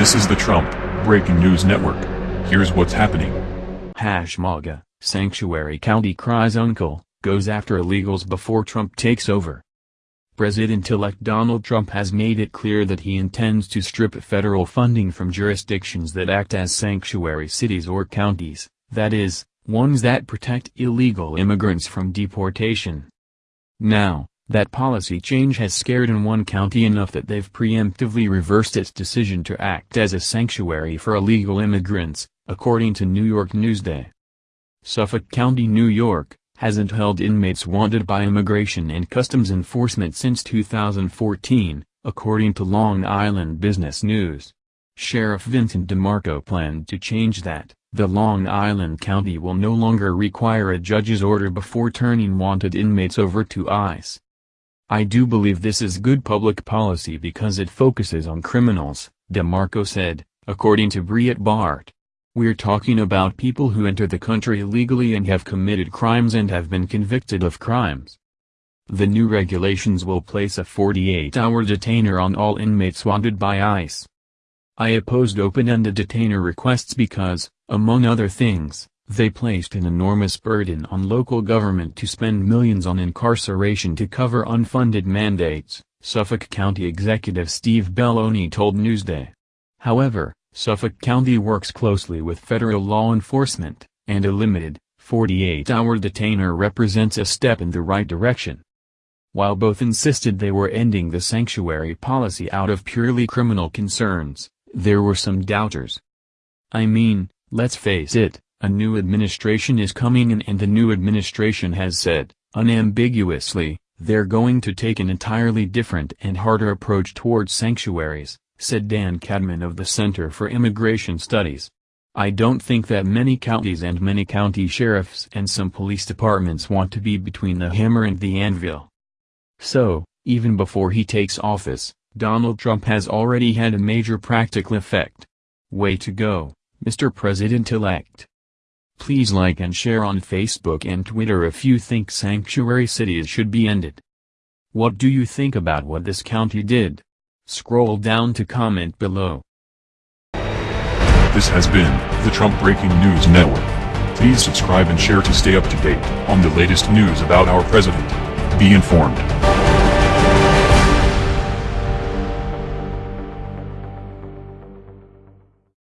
This is the Trump Breaking News Network. Here's what's happening. Hash MAGA, Sanctuary County cries uncle, goes after illegals before Trump takes over. President-elect Donald Trump has made it clear that he intends to strip federal funding from jurisdictions that act as sanctuary cities or counties, that is, ones that protect illegal immigrants from deportation. Now, that policy change has scared in one county enough that they've preemptively reversed its decision to act as a sanctuary for illegal immigrants, according to New York Newsday. Suffolk County, New York, hasn't held inmates wanted by Immigration and Customs Enforcement since 2014, according to Long Island Business News. Sheriff Vincent DeMarco planned to change that. The Long Island County will no longer require a judge's order before turning wanted inmates over to ICE. I do believe this is good public policy because it focuses on criminals, DeMarco said, according to Breitbart. We're talking about people who enter the country illegally and have committed crimes and have been convicted of crimes. The new regulations will place a 48-hour detainer on all inmates wanted by ICE. I opposed open-ended detainer requests because, among other things, they placed an enormous burden on local government to spend millions on incarceration to cover unfunded mandates, Suffolk County Executive Steve Bellone told Newsday. However, Suffolk County works closely with federal law enforcement, and a limited, 48-hour detainer represents a step in the right direction. While both insisted they were ending the sanctuary policy out of purely criminal concerns, there were some doubters. I mean, let's face it, a new administration is coming in and the new administration has said, unambiguously, they're going to take an entirely different and harder approach towards sanctuaries, said Dan Cadman of the Center for Immigration Studies. I don't think that many counties and many county sheriffs and some police departments want to be between the hammer and the anvil. So, even before he takes office, Donald Trump has already had a major practical effect. Way to go, Mr. President-elect. Please like and share on Facebook and Twitter if you think sanctuary cities should be ended. What do you think about what this county did? Scroll down to comment below. This has been the Trump Breaking News Network. Please subscribe and share to stay up to date on the latest news about our president. Be informed.